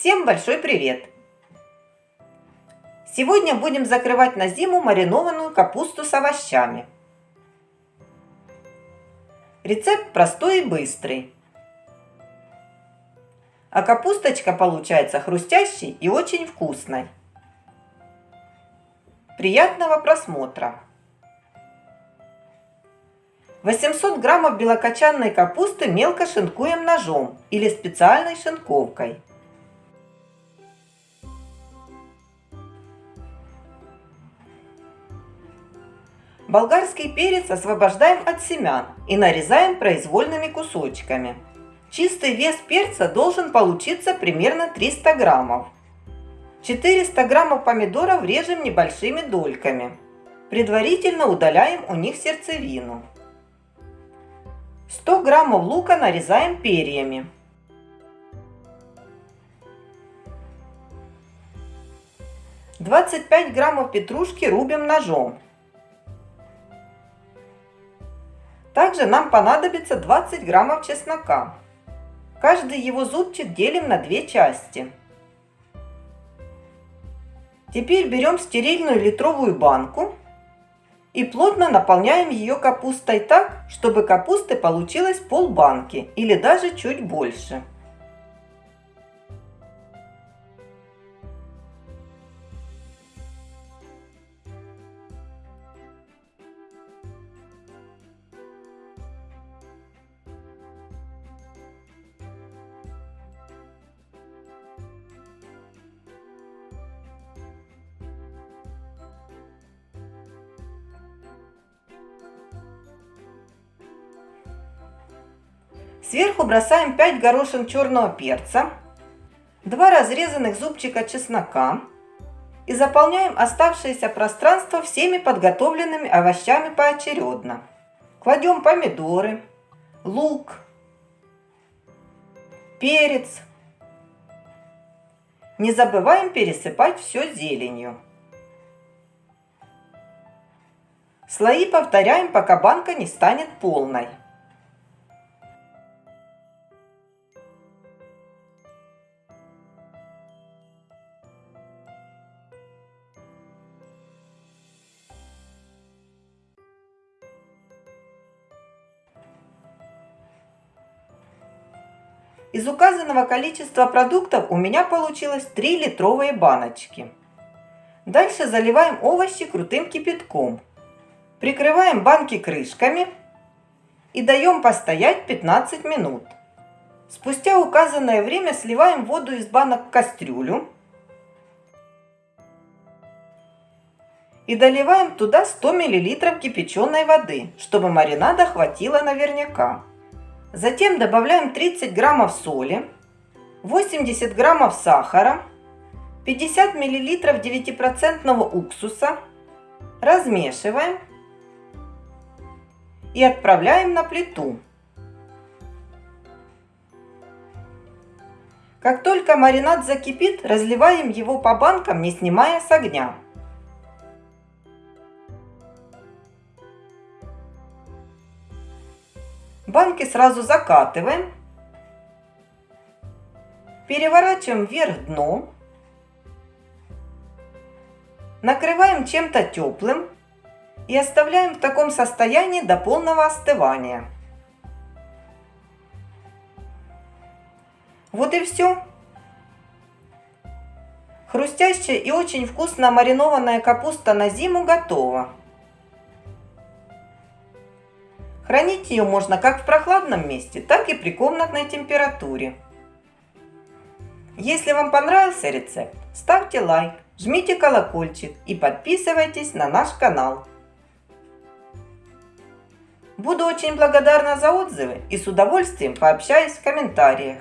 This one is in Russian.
Всем большой привет! Сегодня будем закрывать на зиму маринованную капусту с овощами. Рецепт простой и быстрый. А капусточка получается хрустящей и очень вкусной. Приятного просмотра! 800 граммов белокочанной капусты мелко шинкуем ножом или специальной шинковкой. Болгарский перец освобождаем от семян и нарезаем произвольными кусочками. Чистый вес перца должен получиться примерно 300 граммов. 400 граммов помидоров режем небольшими дольками. Предварительно удаляем у них сердцевину. 100 граммов лука нарезаем перьями. Двадцать пять граммов петрушки рубим ножом. Также нам понадобится 20 граммов чеснока. Каждый его зубчик делим на две части. Теперь берем стерильную литровую банку и плотно наполняем ее капустой так, чтобы капусты получилось полбанки или даже чуть больше. Сверху бросаем 5 горошин черного перца, 2 разрезанных зубчика чеснока и заполняем оставшееся пространство всеми подготовленными овощами поочередно. Кладем помидоры, лук, перец. Не забываем пересыпать все зеленью. Слои повторяем, пока банка не станет полной. Из указанного количества продуктов у меня получилось 3 литровые баночки. Дальше заливаем овощи крутым кипятком. Прикрываем банки крышками и даем постоять 15 минут. Спустя указанное время сливаем воду из банок в кастрюлю и доливаем туда 100 мл кипяченой воды, чтобы маринада хватило наверняка. Затем добавляем 30 граммов соли, 80 граммов сахара, 50 миллилитров 9% уксуса. Размешиваем и отправляем на плиту. Как только маринад закипит, разливаем его по банкам, не снимая с огня. Банки сразу закатываем. Переворачиваем вверх дном. Накрываем чем-то теплым и оставляем в таком состоянии до полного остывания. Вот и все. Хрустящая и очень вкусно маринованная капуста на зиму готова. Хранить ее можно как в прохладном месте, так и при комнатной температуре. Если вам понравился рецепт, ставьте лайк, жмите колокольчик и подписывайтесь на наш канал. Буду очень благодарна за отзывы и с удовольствием пообщаюсь в комментариях.